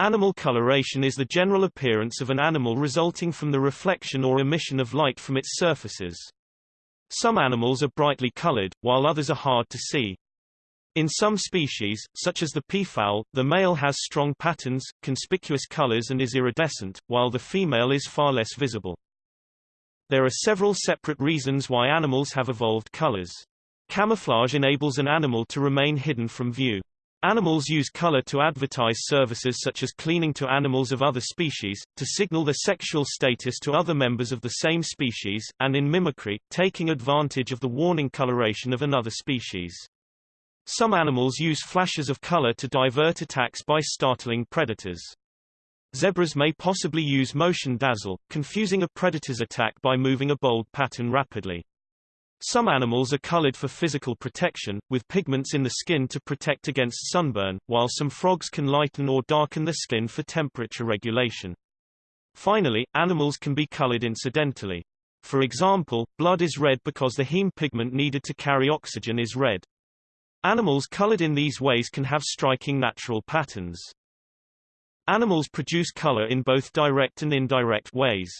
Animal coloration is the general appearance of an animal resulting from the reflection or emission of light from its surfaces. Some animals are brightly colored, while others are hard to see. In some species, such as the peafowl, the male has strong patterns, conspicuous colors and is iridescent, while the female is far less visible. There are several separate reasons why animals have evolved colors. Camouflage enables an animal to remain hidden from view. Animals use color to advertise services such as cleaning to animals of other species, to signal their sexual status to other members of the same species, and in mimicry, taking advantage of the warning coloration of another species. Some animals use flashes of color to divert attacks by startling predators. Zebras may possibly use motion dazzle, confusing a predator's attack by moving a bold pattern rapidly. Some animals are colored for physical protection, with pigments in the skin to protect against sunburn, while some frogs can lighten or darken the skin for temperature regulation. Finally, animals can be colored incidentally. For example, blood is red because the heme pigment needed to carry oxygen is red. Animals colored in these ways can have striking natural patterns. Animals produce color in both direct and indirect ways.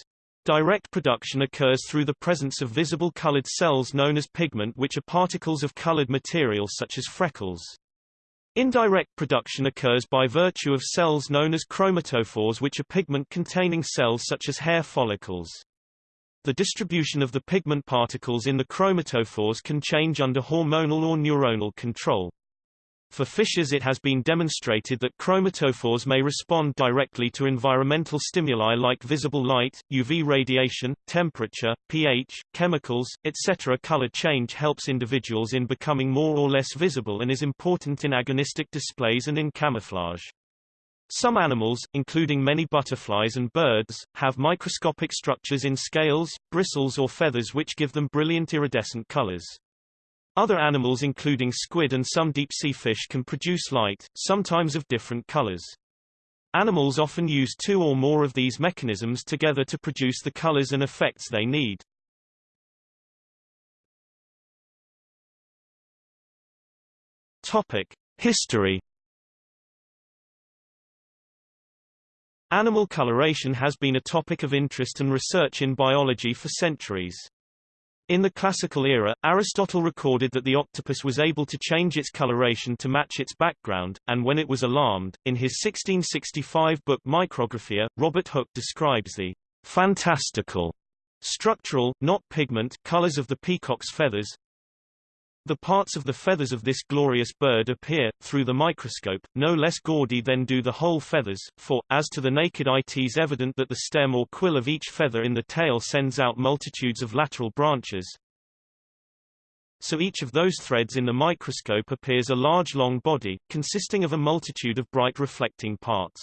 Direct production occurs through the presence of visible colored cells known as pigment which are particles of colored material such as freckles. Indirect production occurs by virtue of cells known as chromatophores which are pigment-containing cells such as hair follicles. The distribution of the pigment particles in the chromatophores can change under hormonal or neuronal control. For fishes it has been demonstrated that chromatophores may respond directly to environmental stimuli like visible light, UV radiation, temperature, pH, chemicals, etc. Color change helps individuals in becoming more or less visible and is important in agonistic displays and in camouflage. Some animals, including many butterflies and birds, have microscopic structures in scales, bristles or feathers which give them brilliant iridescent colors. Other animals including squid and some deep-sea fish can produce light, sometimes of different colors. Animals often use two or more of these mechanisms together to produce the colors and effects they need. Topic: History Animal coloration has been a topic of interest and research in biology for centuries. In the classical era, Aristotle recorded that the octopus was able to change its coloration to match its background, and when it was alarmed, in his 1665 book Micrographia, Robert Hooke describes the fantastical structural, not pigment, colors of the peacock's feathers, the parts of the feathers of this glorious bird appear, through the microscope, no less gaudy than do the whole feathers, for, as to the naked eye tis evident that the stem or quill of each feather in the tail sends out multitudes of lateral branches. So each of those threads in the microscope appears a large long body, consisting of a multitude of bright reflecting parts.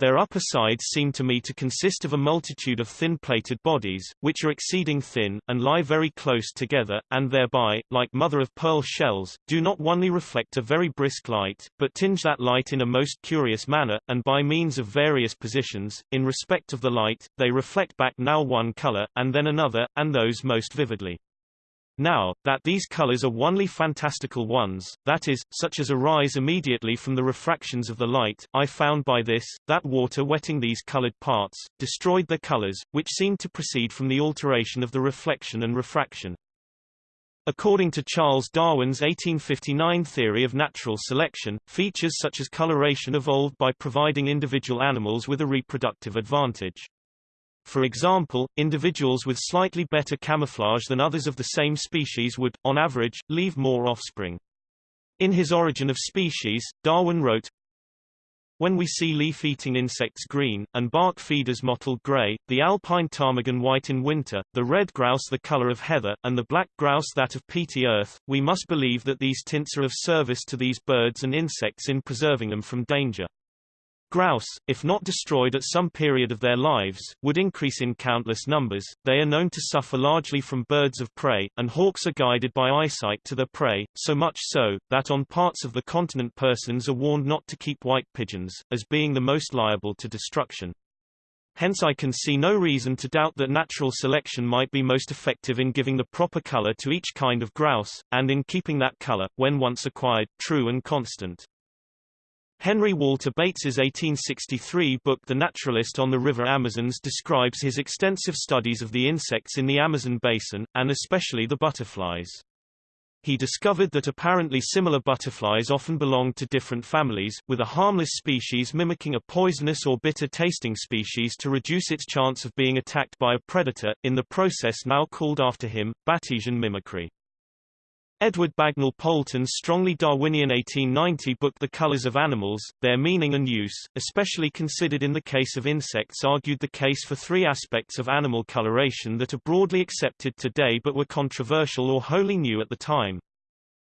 Their upper sides seem to me to consist of a multitude of thin-plated bodies, which are exceeding thin, and lie very close together, and thereby, like mother-of-pearl shells, do not only reflect a very brisk light, but tinge that light in a most curious manner, and by means of various positions, in respect of the light, they reflect back now one color, and then another, and those most vividly. Now, that these colors are onely fantastical ones, that is, such as arise immediately from the refractions of the light, I found by this, that water wetting these colored parts, destroyed their colors, which seemed to proceed from the alteration of the reflection and refraction. According to Charles Darwin's 1859 theory of natural selection, features such as coloration evolved by providing individual animals with a reproductive advantage. For example, individuals with slightly better camouflage than others of the same species would, on average, leave more offspring. In his Origin of Species, Darwin wrote, when we see leaf-eating insects green, and bark feeders mottled gray, the alpine ptarmigan white in winter, the red grouse the color of heather, and the black grouse that of peaty earth, we must believe that these tints are of service to these birds and insects in preserving them from danger. Grouse, if not destroyed at some period of their lives, would increase in countless numbers. They are known to suffer largely from birds of prey, and hawks are guided by eyesight to their prey, so much so, that on parts of the continent persons are warned not to keep white pigeons, as being the most liable to destruction. Hence I can see no reason to doubt that natural selection might be most effective in giving the proper color to each kind of grouse, and in keeping that color, when once acquired, true and constant. Henry Walter Bates's 1863 book The Naturalist on the River Amazons describes his extensive studies of the insects in the Amazon basin, and especially the butterflies. He discovered that apparently similar butterflies often belonged to different families, with a harmless species mimicking a poisonous or bitter-tasting species to reduce its chance of being attacked by a predator, in the process now called after him, Batesian mimicry. Edward Bagnall Poulton's strongly Darwinian 1890 book The Colors of Animals, Their Meaning and Use, especially considered in the case of insects argued the case for three aspects of animal coloration that are broadly accepted today but were controversial or wholly new at the time.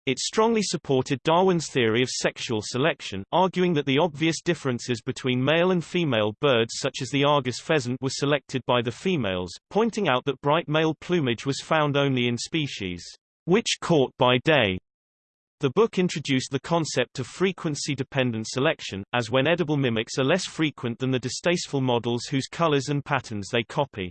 It strongly supported Darwin's theory of sexual selection, arguing that the obvious differences between male and female birds such as the Argus pheasant were selected by the females, pointing out that bright male plumage was found only in species which caught by day. The book introduced the concept of frequency-dependent selection, as when edible mimics are less frequent than the distasteful models whose colors and patterns they copy.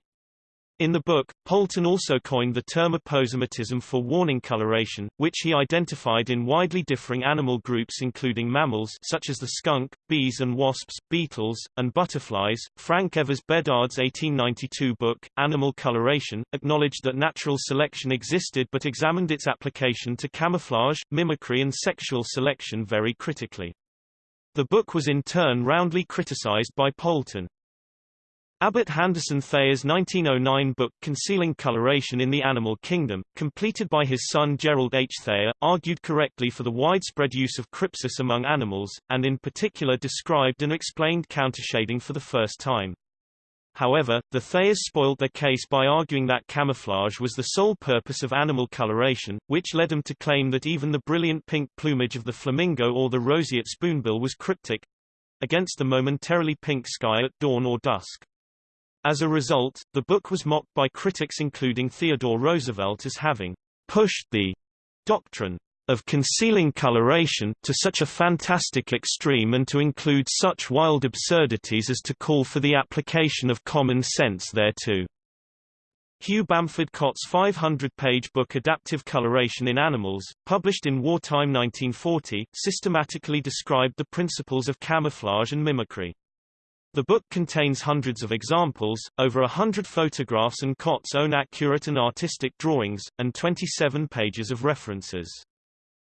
In the book, Poulton also coined the term aposematism for warning coloration, which he identified in widely differing animal groups including mammals such as the skunk, bees and wasps, beetles, and butterflies. Frank Evers Beddard's 1892 book, Animal Coloration, acknowledged that natural selection existed but examined its application to camouflage, mimicry and sexual selection very critically. The book was in turn roundly criticized by Poulton. Abbott Handerson Thayer's 1909 book Concealing Coloration in the Animal Kingdom, completed by his son Gerald H. Thayer, argued correctly for the widespread use of crypsis among animals, and in particular described and explained countershading for the first time. However, the Thayers spoiled their case by arguing that camouflage was the sole purpose of animal coloration, which led them to claim that even the brilliant pink plumage of the flamingo or the roseate spoonbill was cryptic—against the momentarily pink sky at dawn or dusk. As a result, the book was mocked by critics including Theodore Roosevelt as having pushed the doctrine of concealing coloration to such a fantastic extreme and to include such wild absurdities as to call for the application of common sense thereto. Hugh Bamford Cott's 500-page book Adaptive Coloration in Animals, published in wartime 1940, systematically described the principles of camouflage and mimicry. The book contains hundreds of examples, over a hundred photographs and Cott's own accurate and artistic drawings, and 27 pages of references.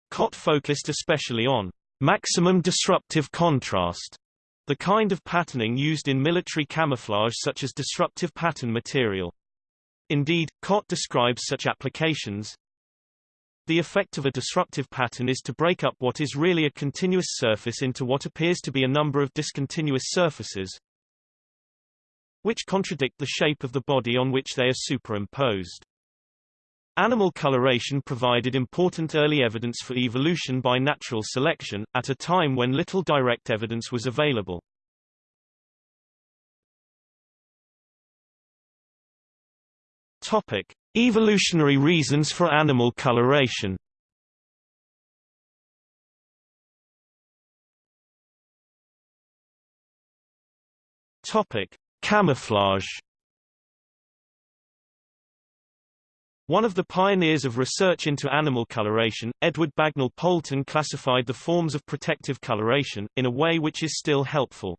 Cott focused especially on maximum disruptive contrast, the kind of patterning used in military camouflage such as disruptive pattern material. Indeed, Cott describes such applications, the effect of a disruptive pattern is to break up what is really a continuous surface into what appears to be a number of discontinuous surfaces, which contradict the shape of the body on which they are superimposed. Animal coloration provided important early evidence for evolution by natural selection, at a time when little direct evidence was available. Topic. Evolutionary reasons for animal coloration Topic: Camouflage. One of the pioneers of research into animal coloration, Edward Bagnall Poulton classified the forms of protective coloration, in a way which is still helpful.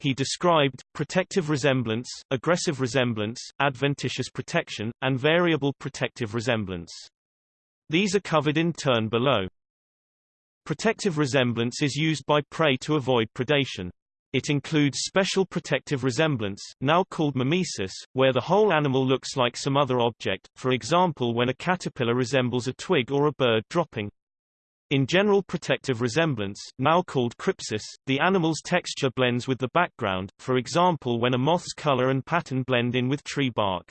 He described, protective resemblance, aggressive resemblance, adventitious protection, and variable protective resemblance. These are covered in turn below. Protective resemblance is used by prey to avoid predation. It includes special protective resemblance, now called mimesis, where the whole animal looks like some other object, for example when a caterpillar resembles a twig or a bird dropping. In general protective resemblance, now called crypsis, the animal's texture blends with the background, for example when a moth's color and pattern blend in with tree bark.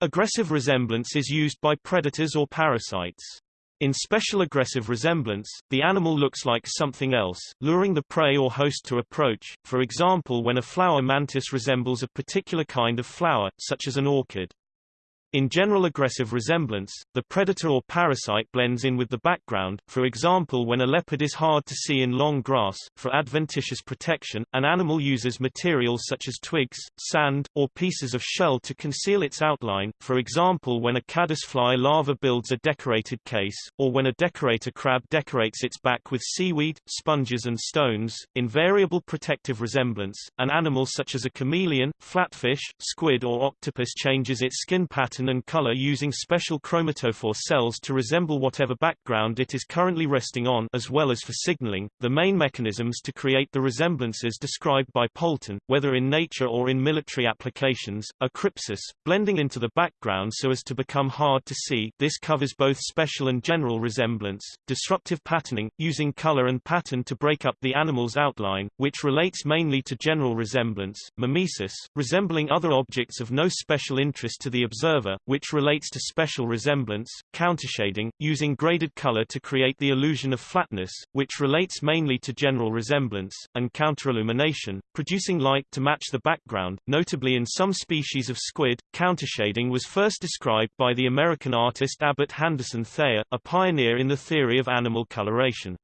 Aggressive resemblance is used by predators or parasites. In special aggressive resemblance, the animal looks like something else, luring the prey or host to approach, for example when a flower mantis resembles a particular kind of flower, such as an orchid. In general aggressive resemblance, the predator or parasite blends in with the background, for example when a leopard is hard to see in long grass. For adventitious protection, an animal uses materials such as twigs, sand, or pieces of shell to conceal its outline, for example when a caddisfly larva builds a decorated case, or when a decorator crab decorates its back with seaweed, sponges and stones. In variable protective resemblance, an animal such as a chameleon, flatfish, squid or octopus changes its skin pattern pattern and color using special chromatophore cells to resemble whatever background it is currently resting on as well as for signaling. The main mechanisms to create the resemblances described by Poulton, whether in nature or in military applications, are crypsis, blending into the background so as to become hard to see this covers both special and general resemblance, disruptive patterning, using color and pattern to break up the animal's outline, which relates mainly to general resemblance, mimesis, resembling other objects of no special interest to the observer, which relates to special resemblance, countershading, using graded color to create the illusion of flatness, which relates mainly to general resemblance, and counterillumination, producing light to match the background. Notably in some species of squid, countershading was first described by the American artist Abbott Handerson Thayer, a pioneer in the theory of animal coloration.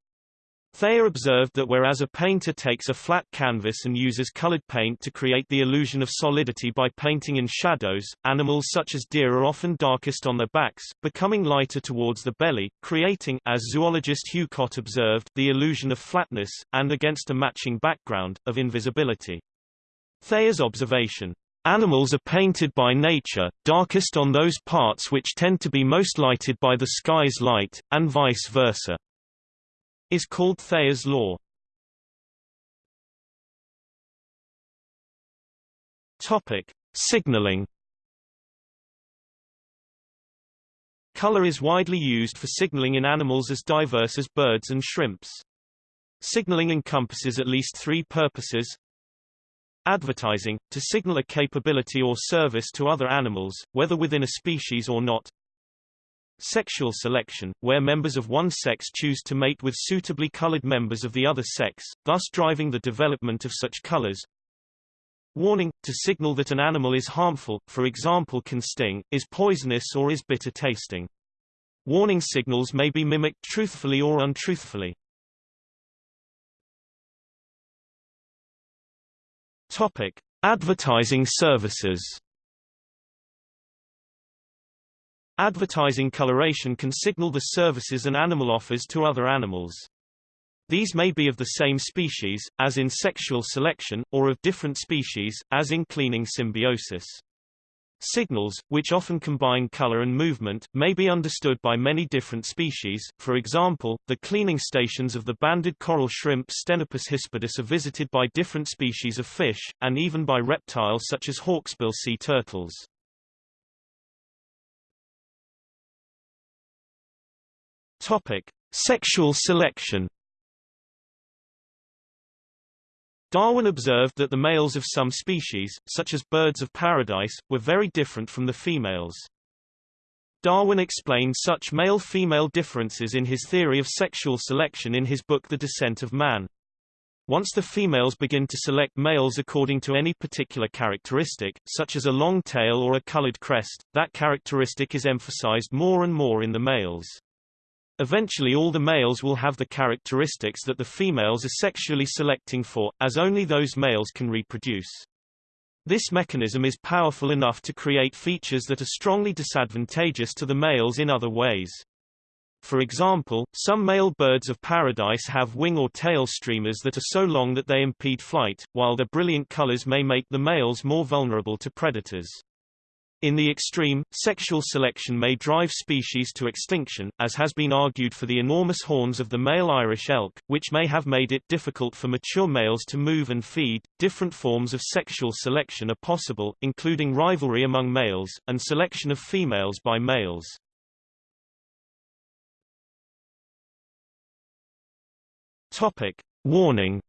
Thayer observed that whereas a painter takes a flat canvas and uses colored paint to create the illusion of solidity by painting in shadows, animals such as deer are often darkest on their backs, becoming lighter towards the belly, creating as zoologist Hugh Cott observed, the illusion of flatness, and against a matching background, of invisibility. Thayer's observation, Animals are painted by nature, darkest on those parts which tend to be most lighted by the sky's light, and vice versa is called Thayer's law. Topic: Signaling. Color is widely used for signaling in animals as diverse as birds and shrimps. Signaling encompasses at least three purposes. Advertising, to signal a capability or service to other animals, whether within a species or not. Sexual selection, where members of one sex choose to mate with suitably colored members of the other sex, thus driving the development of such colors. Warning, to signal that an animal is harmful, for example can sting, is poisonous or is bitter tasting. Warning signals may be mimicked truthfully or untruthfully. Topic. Advertising services Advertising coloration can signal the services an animal offers to other animals. These may be of the same species, as in sexual selection, or of different species, as in cleaning symbiosis. Signals, which often combine color and movement, may be understood by many different species. For example, the cleaning stations of the banded coral shrimp Stenopus hispidus are visited by different species of fish, and even by reptiles such as hawksbill sea turtles. Topic: Sexual selection. Darwin observed that the males of some species, such as birds of paradise, were very different from the females. Darwin explained such male-female differences in his theory of sexual selection in his book The Descent of Man. Once the females begin to select males according to any particular characteristic, such as a long tail or a colored crest, that characteristic is emphasized more and more in the males. Eventually all the males will have the characteristics that the females are sexually selecting for, as only those males can reproduce. This mechanism is powerful enough to create features that are strongly disadvantageous to the males in other ways. For example, some male birds of paradise have wing or tail streamers that are so long that they impede flight, while their brilliant colors may make the males more vulnerable to predators. In the extreme, sexual selection may drive species to extinction, as has been argued for the enormous horns of the male Irish elk, which may have made it difficult for mature males to move and feed. Different forms of sexual selection are possible, including rivalry among males, and selection of females by males. Topic. Warning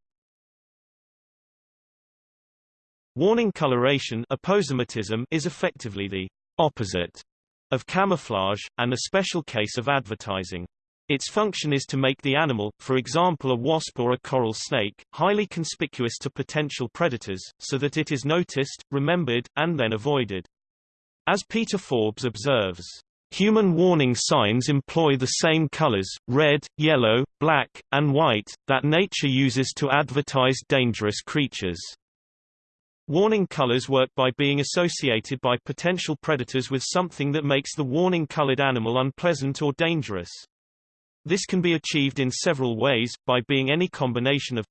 Warning coloration aposematism is effectively the opposite of camouflage, and a special case of advertising. Its function is to make the animal, for example a wasp or a coral snake, highly conspicuous to potential predators, so that it is noticed, remembered, and then avoided. As Peter Forbes observes, Human warning signs employ the same colors, red, yellow, black, and white, that nature uses to advertise dangerous creatures. Warning colors work by being associated by potential predators with something that makes the warning-colored animal unpleasant or dangerous. This can be achieved in several ways, by being any combination of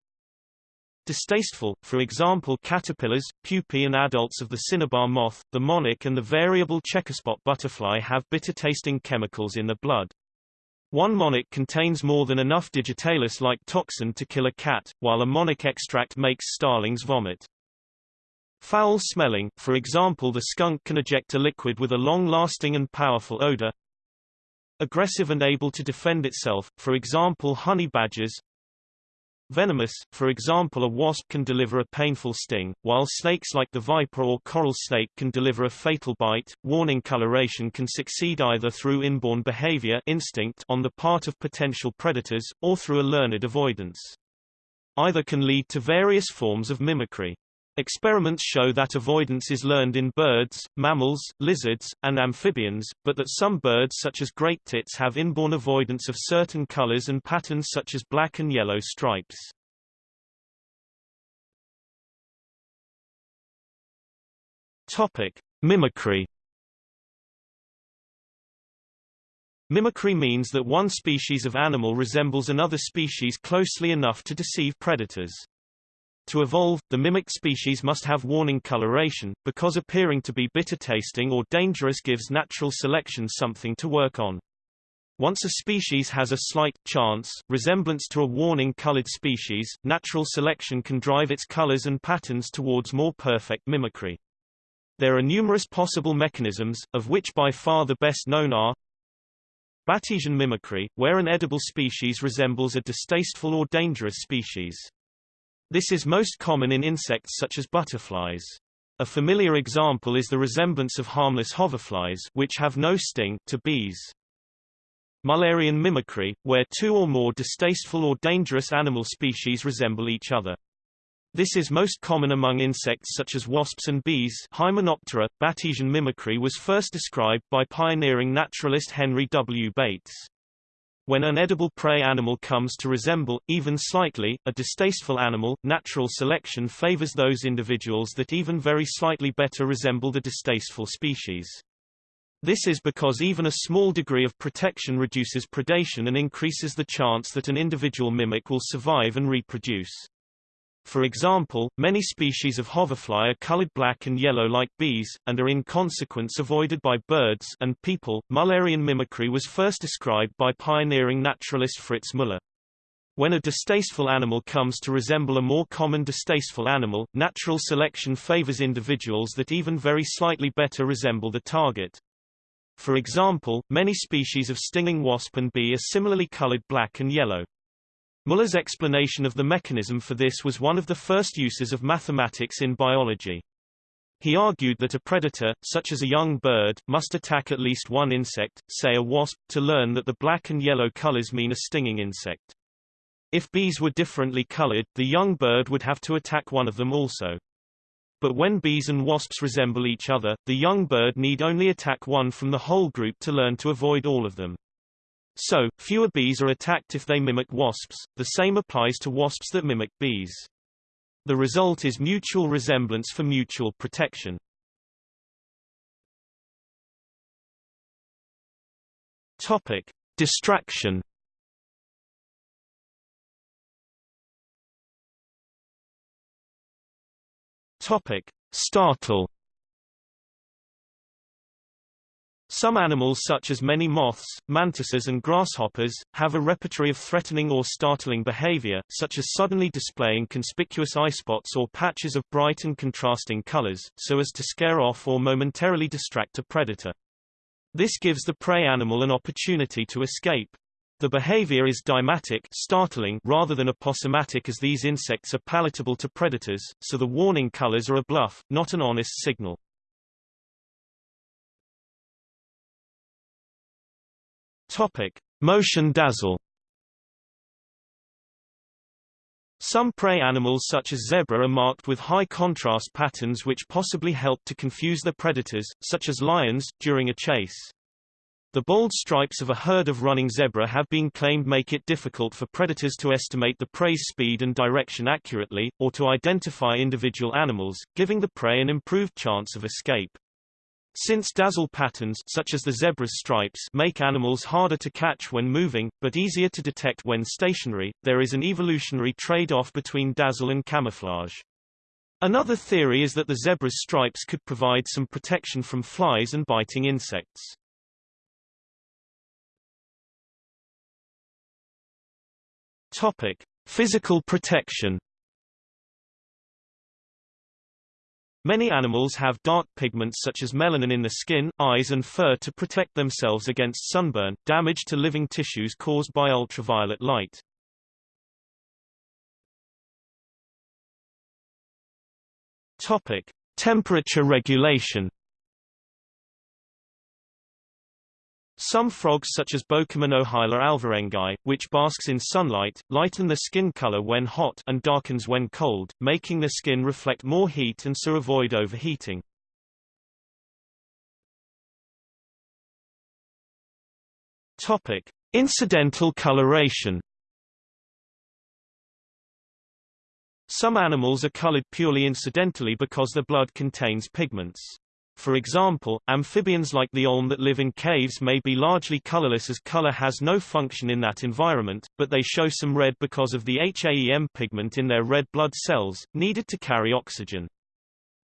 Distasteful, for example caterpillars, pupae and adults of the cinnabar moth, the monarch and the variable checkerspot butterfly have bitter-tasting chemicals in the blood. One monarch contains more than enough digitalis-like toxin to kill a cat, while a monarch extract makes starlings vomit. Foul smelling, for example the skunk can eject a liquid with a long-lasting and powerful odor. Aggressive and able to defend itself, for example honey badgers, Venomous, for example a wasp can deliver a painful sting, while snakes like the viper or coral snake can deliver a fatal bite. Warning coloration can succeed either through inborn behavior instinct on the part of potential predators, or through a learned avoidance. Either can lead to various forms of mimicry. Experiments show that avoidance is learned in birds, mammals, lizards, and amphibians, but that some birds such as great tits have inborn avoidance of certain colors and patterns such as black and yellow stripes. Topic: Mimicry Mimicry means that one species of animal resembles another species closely enough to deceive predators. To evolve, the mimicked species must have warning coloration, because appearing to be bitter-tasting or dangerous gives natural selection something to work on. Once a species has a slight, chance, resemblance to a warning-colored species, natural selection can drive its colors and patterns towards more perfect mimicry. There are numerous possible mechanisms, of which by far the best known are Batesian mimicry, where an edible species resembles a distasteful or dangerous species. This is most common in insects such as butterflies. A familiar example is the resemblance of harmless hoverflies which have no sting to bees. Mullerian mimicry, where two or more distasteful or dangerous animal species resemble each other. This is most common among insects such as wasps and bees Hymenoptera. Batesian mimicry was first described by pioneering naturalist Henry W. Bates. When an edible prey animal comes to resemble, even slightly, a distasteful animal, natural selection favors those individuals that even very slightly better resemble the distasteful species. This is because even a small degree of protection reduces predation and increases the chance that an individual mimic will survive and reproduce. For example, many species of hoverfly are colored black and yellow like bees, and are in consequence avoided by birds and people. Mullerian mimicry was first described by pioneering naturalist Fritz Muller. When a distasteful animal comes to resemble a more common distasteful animal, natural selection favors individuals that even very slightly better resemble the target. For example, many species of stinging wasp and bee are similarly colored black and yellow. Muller's explanation of the mechanism for this was one of the first uses of mathematics in biology. He argued that a predator, such as a young bird, must attack at least one insect, say a wasp, to learn that the black and yellow colors mean a stinging insect. If bees were differently colored, the young bird would have to attack one of them also. But when bees and wasps resemble each other, the young bird need only attack one from the whole group to learn to avoid all of them. So, fewer bees are attacked if they mimic wasps, the same applies to wasps that mimic bees. The result is mutual resemblance for mutual protection. Topic: Distraction. Topic: Startle. Some animals such as many moths, mantises and grasshoppers, have a repertory of threatening or startling behavior, such as suddenly displaying conspicuous eye spots or patches of bright and contrasting colors, so as to scare off or momentarily distract a predator. This gives the prey animal an opportunity to escape. The behavior is deimatic startling rather than aposematic as these insects are palatable to predators, so the warning colors are a bluff, not an honest signal. Topic: Motion dazzle. Some prey animals such as zebra are marked with high contrast patterns which possibly help to confuse their predators, such as lions, during a chase. The bold stripes of a herd of running zebra have been claimed make it difficult for predators to estimate the prey's speed and direction accurately, or to identify individual animals, giving the prey an improved chance of escape. Since dazzle patterns such as the zebra's stripes make animals harder to catch when moving, but easier to detect when stationary, there is an evolutionary trade-off between dazzle and camouflage. Another theory is that the zebra's stripes could provide some protection from flies and biting insects. Topic: Physical protection Many animals have dark pigments such as melanin in the skin, eyes and fur to protect themselves against sunburn, damage to living tissues caused by ultraviolet light. Topic: Temperature regulation. Some frogs such as Bokermannohyla alvarengai, which basks in sunlight, lighten the skin color when hot and darkens when cold, making the skin reflect more heat and so avoid overheating. Topic: Incidental coloration. Some animals are colored purely incidentally because their blood contains pigments. For example, amphibians like the olm that live in caves may be largely colorless as color has no function in that environment, but they show some red because of the HAEM pigment in their red blood cells, needed to carry oxygen.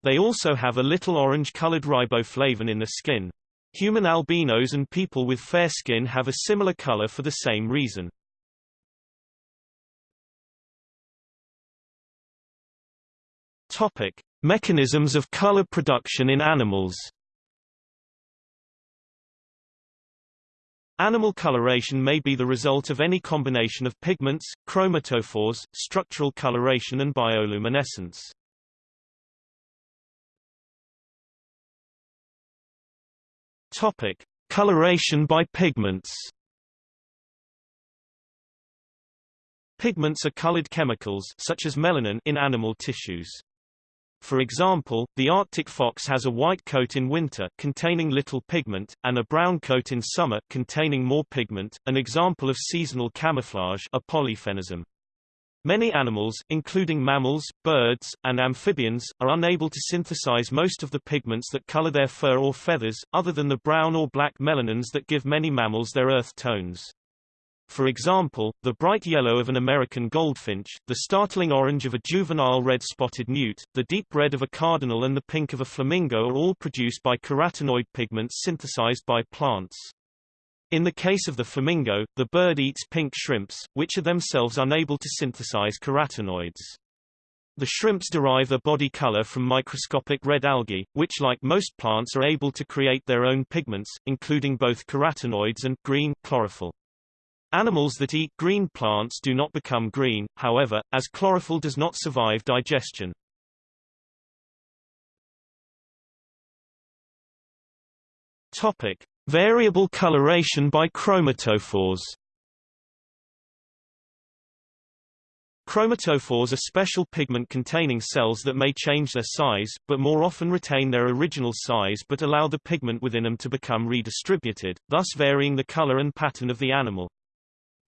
They also have a little orange-colored riboflavin in the skin. Human albinos and people with fair skin have a similar color for the same reason. Topic: Mechanisms of color production in animals Animal coloration may be the result of any combination of pigments, chromatophores, structural coloration and bioluminescence. Topic: Coloration by pigments. Pigments are colored chemicals such as melanin in animal tissues. For example, the Arctic fox has a white coat in winter containing little pigment, and a brown coat in summer containing more pigment, an example of seasonal camouflage a polyphenism. Many animals, including mammals, birds, and amphibians, are unable to synthesize most of the pigments that color their fur or feathers, other than the brown or black melanins that give many mammals their earth tones. For example, the bright yellow of an American goldfinch, the startling orange of a juvenile red-spotted newt, the deep red of a cardinal and the pink of a flamingo are all produced by carotenoid pigments synthesized by plants. In the case of the flamingo, the bird eats pink shrimps, which are themselves unable to synthesize carotenoids. The shrimps derive their body color from microscopic red algae, which like most plants are able to create their own pigments, including both carotenoids and green chlorophyll. Animals that eat green plants do not become green, however, as chlorophyll does not survive digestion. Topic: Variable coloration by chromatophores. Chromatophores are special pigment-containing cells that may change their size, but more often retain their original size but allow the pigment within them to become redistributed, thus varying the color and pattern of the animal.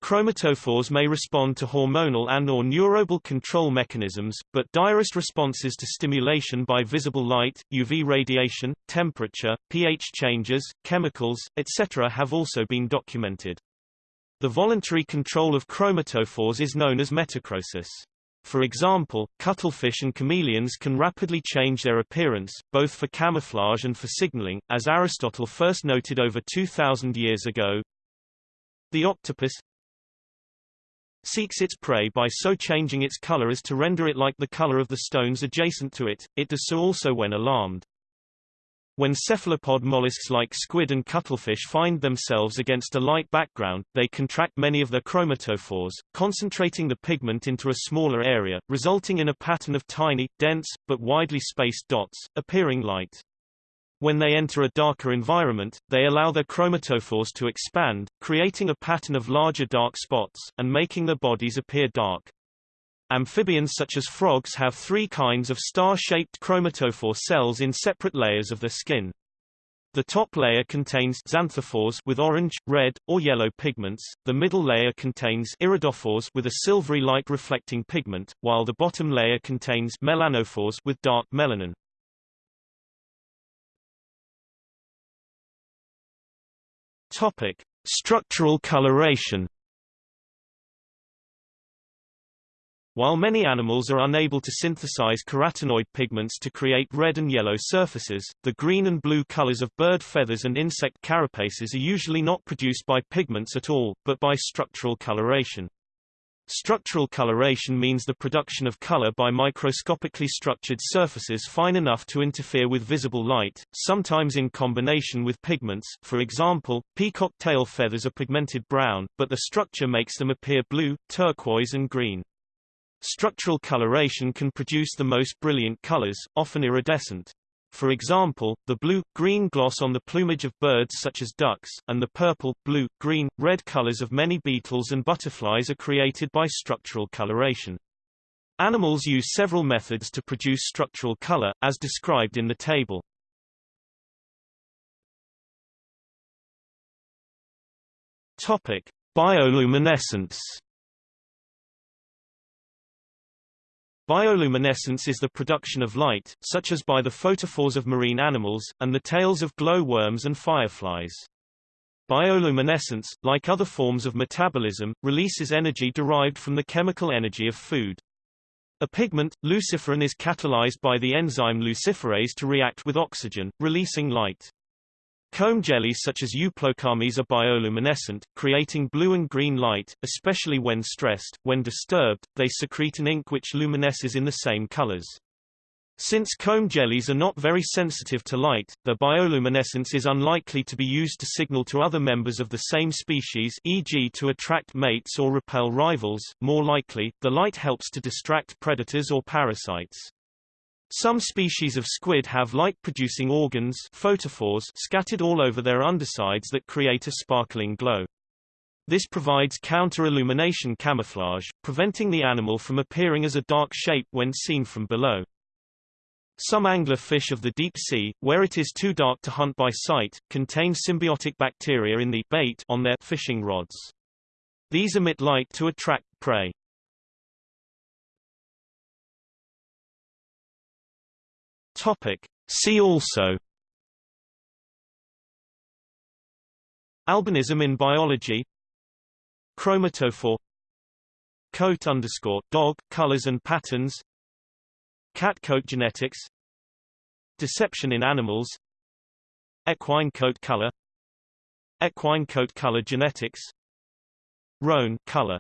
Chromatophores may respond to hormonal and or neuronal control mechanisms, but direct responses to stimulation by visible light, UV radiation, temperature, pH changes, chemicals, etc. have also been documented. The voluntary control of chromatophores is known as metachrosis. For example, cuttlefish and chameleons can rapidly change their appearance, both for camouflage and for signaling, as Aristotle first noted over 2,000 years ago. The octopus, seeks its prey by so changing its color as to render it like the color of the stones adjacent to it, it does so also when alarmed. When cephalopod mollusks like squid and cuttlefish find themselves against a light background, they contract many of their chromatophores, concentrating the pigment into a smaller area, resulting in a pattern of tiny, dense, but widely spaced dots, appearing light. When they enter a darker environment, they allow their chromatophores to expand, creating a pattern of larger dark spots, and making their bodies appear dark. Amphibians such as frogs have three kinds of star-shaped chromatophore cells in separate layers of their skin. The top layer contains xanthophores with orange, red, or yellow pigments, the middle layer contains iridophores with a silvery light reflecting pigment, while the bottom layer contains melanophores with dark melanin. Topic: Structural coloration. While many animals are unable to synthesize carotenoid pigments to create red and yellow surfaces, the green and blue colors of bird feathers and insect carapaces are usually not produced by pigments at all, but by structural coloration. Structural coloration means the production of color by microscopically structured surfaces fine enough to interfere with visible light, sometimes in combination with pigments for example, peacock tail feathers are pigmented brown, but the structure makes them appear blue, turquoise and green. Structural coloration can produce the most brilliant colors, often iridescent. For example, the blue, green gloss on the plumage of birds such as ducks, and the purple, blue, green, red colors of many beetles and butterflies are created by structural coloration. Animals use several methods to produce structural color, as described in the table. Topic: Bioluminescence Bioluminescence is the production of light, such as by the photophores of marine animals, and the tails of glowworms and fireflies. Bioluminescence, like other forms of metabolism, releases energy derived from the chemical energy of food. A pigment, luciferin is catalyzed by the enzyme luciferase to react with oxygen, releasing light. Comb jellies such as Euplokamis are bioluminescent, creating blue and green light, especially when stressed. When disturbed, they secrete an ink which luminesces in the same colors. Since comb jellies are not very sensitive to light, their bioluminescence is unlikely to be used to signal to other members of the same species e.g. to attract mates or repel rivals, more likely, the light helps to distract predators or parasites. Some species of squid have light-producing organs photophores scattered all over their undersides that create a sparkling glow. This provides counter-illumination camouflage, preventing the animal from appearing as a dark shape when seen from below. Some angler fish of the deep sea, where it is too dark to hunt by sight, contain symbiotic bacteria in the bait on their fishing rods. These emit light to attract prey. Topic. See also. Albinism in biology. Chromatophore. Coat underscore dog colors and patterns. Cat coat genetics. Deception in animals. Equine coat color. Equine coat color genetics. Roan color